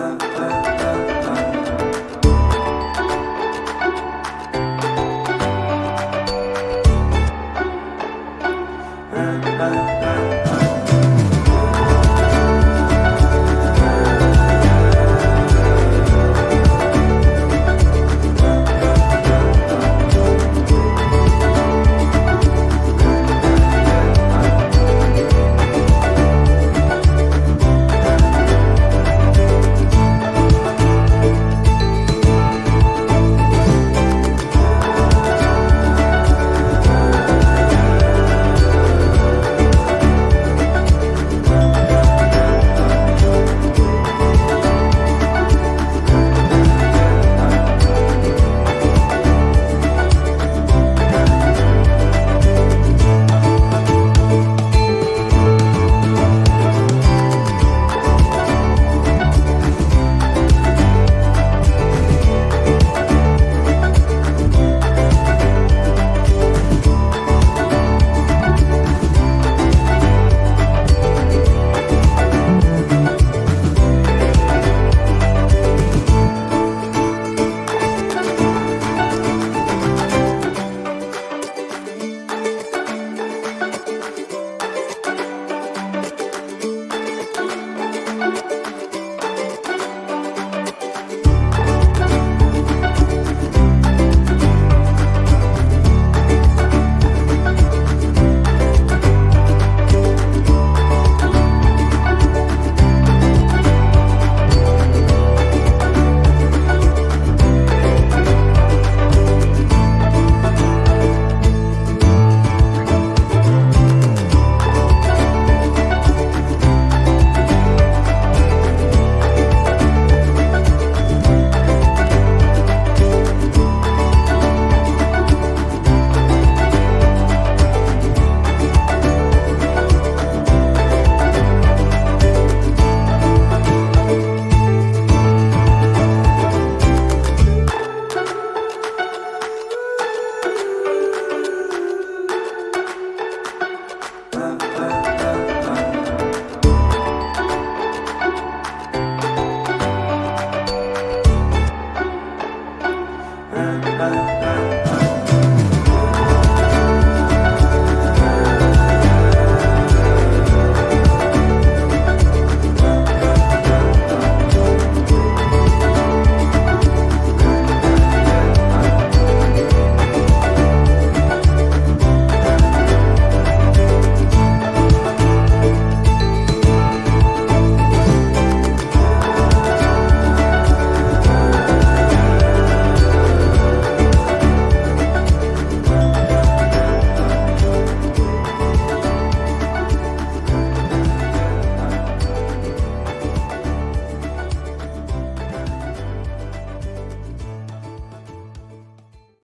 da, da.